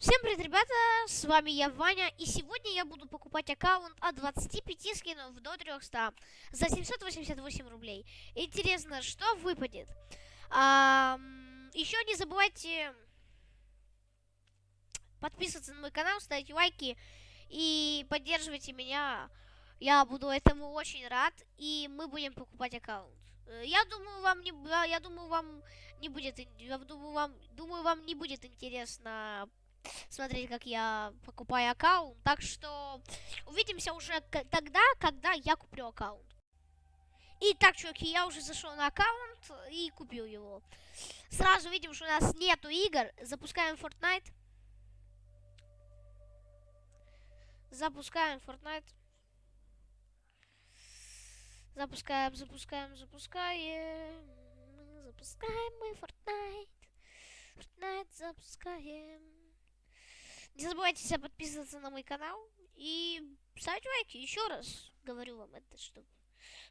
Всем привет, ребята, с вами я, Ваня, и сегодня я буду покупать аккаунт от 25 скинов до 300 за 788 рублей. Интересно, что выпадет? А, еще не забывайте подписываться на мой канал, ставить лайки и поддерживайте меня. Я буду этому очень рад, и мы будем покупать аккаунт. Э, я думаю, вам не, я думаю, вам не будет, я думаю, вам, думаю, вам не будет интересно смотреть, как я покупаю аккаунт. Так что увидимся уже тогда, когда я куплю аккаунт. Итак, чуваки, я уже зашел на аккаунт и купил его. Сразу видим, что у нас нету игр. Запускаем Fortnite. Запускаем Fortnite. Запускаем, запускаем, запускаем. Запускаем мы Fortnite. Fortnite запускаем. Не забывайте подписываться на мой канал и ставить лайки. Еще раз говорю вам это, чтобы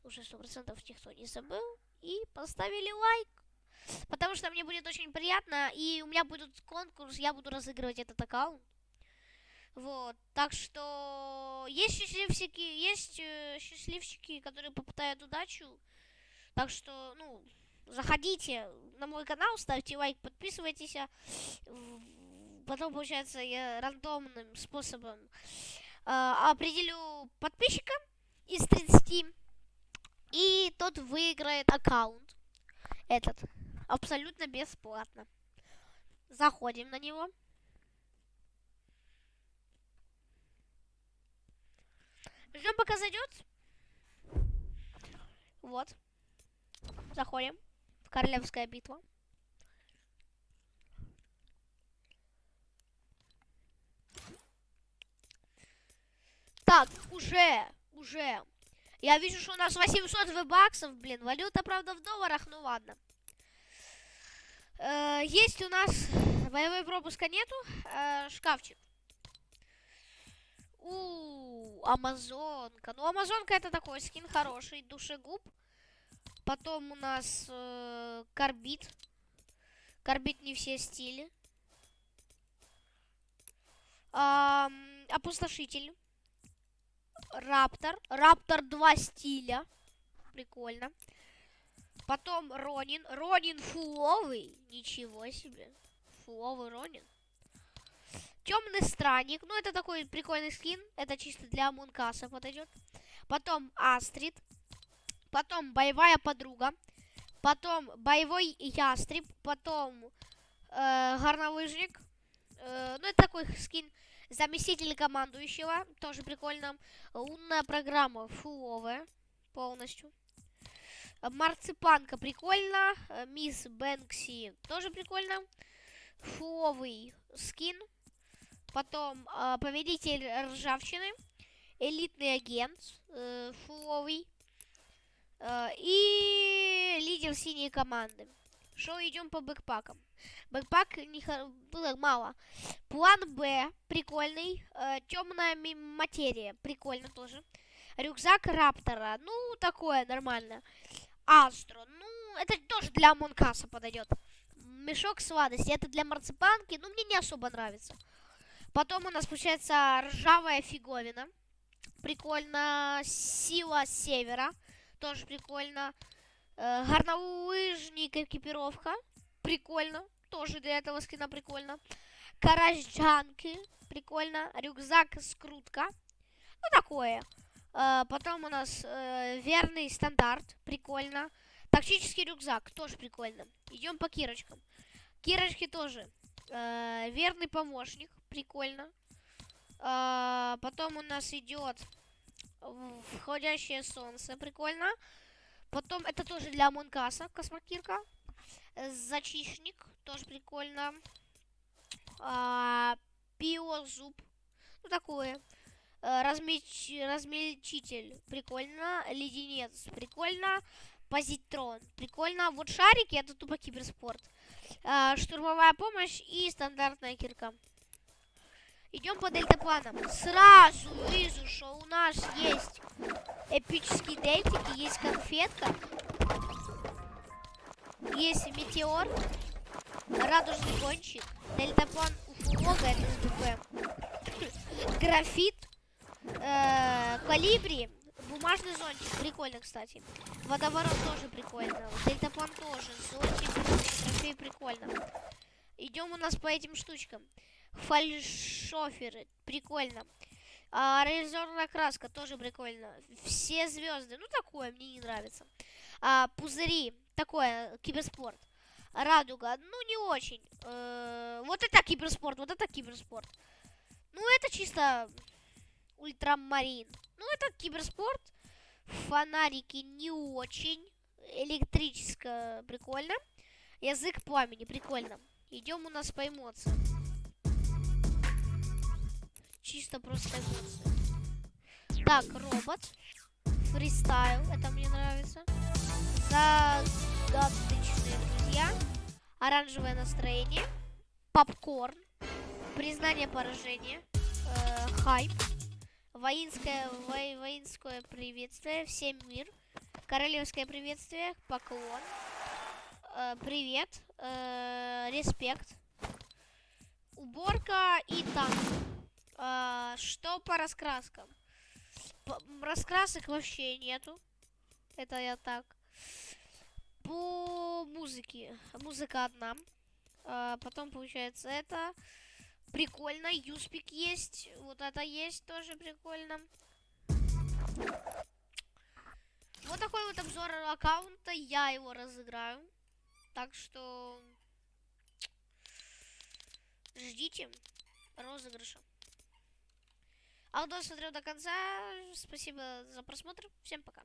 уже сто процентов никто не забыл. И поставили лайк. Потому что мне будет очень приятно. И у меня будет конкурс, я буду разыгрывать этот аккаунт. Вот, так что есть счастливчики, есть э, счастливчики, которые попытают удачу. Так что, ну, заходите на мой канал, ставьте лайк, подписывайтесь. Потом, получается, я рандомным способом э, определю подписчика из 30. И тот выиграет аккаунт. Этот. Абсолютно бесплатно. Заходим на него. Ждем, пока зайдет. Вот. Заходим. В Королевская битва. Так, уже, уже. Я вижу, что у нас 800 баксов, блин. Валюта, правда, в долларах, ну ладно. Э, есть у нас... Боевой пропуска нету. Э, шкафчик. У, Амазонка. Ну, Амазонка это такой скин хороший. Душегуб. Потом у нас э, Карбит. Карбит не все стили. Эм, опустошитель. Раптор. Раптор 2 стиля. Прикольно. Потом Ронин. Ронин фуловый. Ничего себе. Фуловый Ронин. Темный странник. Ну, это такой прикольный скин. Это чисто для Мункаса подойдет. Потом Астрид. Потом боевая подруга. Потом боевой ястреб. Потом э, горнолыжник. Э, ну, это такой скин Заместитель командующего, тоже прикольно. Лунная программа фуловая полностью. Марципанка прикольно. Мисс Бэнкси тоже прикольно. Фуловый скин. Потом э, победитель ржавчины. Элитный агент. Э, фуловый. Э, и лидер синей команды. Шоу идем по бэкпакам. Бэкпак не было мало. План Б прикольный. Э, темная материя прикольно тоже. Рюкзак Раптора. Ну, такое нормально. Астро. Ну, это тоже для Монкаса подойдет. Мешок сладости. Это для марципанки. Ну, мне не особо нравится. Потом у нас получается ржавая фиговина. Прикольно. Сила севера. Тоже прикольно. Э, горнолыжник экипировка. Прикольно. Тоже для этого скина прикольно. Каражджанки. Прикольно. Рюкзак скрутка. Ну, такое. Э, потом у нас э, верный стандарт. Прикольно. Тактический рюкзак. Тоже прикольно. Идем по кирочкам. Кирочки тоже. Э, верный помощник. Прикольно. Э, потом у нас идет входящее солнце. Прикольно. Потом это тоже для Монкаса, космокирка. Э, зачищник, тоже прикольно. А, Пиозуб, ну такое. А, размеч... Размельчитель, прикольно. Леденец, прикольно. Позитрон, прикольно. Вот шарики, это тупо киберспорт. А, штурмовая помощь и стандартная кирка. Идем по дельтапланам. Сразу вижу, что у нас есть эпический дельтик и есть конфетка. Есть метеор, радужный гонщик, дельтаплан уфу. много, это СДП. Графит, э, калибри, бумажный зонтик, прикольно, кстати. Водоворот тоже прикольно, дельтаплан тоже, зонтик, трофей прикольно. Идем у нас по этим штучкам. Фальшоферы, прикольно. А, реализованная краска, тоже прикольно. Все звезды, ну такое, мне не нравится. А, пузыри, такое, киберспорт. Радуга, ну не очень. Э, вот это киберспорт, вот это киберспорт. Ну это чисто ультрамарин. Ну это киберспорт. Фонарики не очень. Электрическое, прикольно. Язык пламени, прикольно. Идем у нас по эмоциям. Чисто просто эмоции. Так, робот. Фристайл, это мне нравится. Загадочные друзья. Оранжевое настроение. Попкорн. Признание поражения. Э, хайп. Воинское, во, воинское приветствие. Всем мир. Королевское приветствие. Поклон. Э, привет. Э, респект. Уборка и танк. Э, что по раскраскам? П раскрасок вообще нету. Это я так. По музыке. Музыка одна. А, потом получается это. Прикольно. Юспик есть. Вот это есть тоже прикольно. Вот такой вот обзор аккаунта. Я его разыграю. Так что ждите розыгрыша. А кто смотрел до конца, спасибо за просмотр. Всем пока.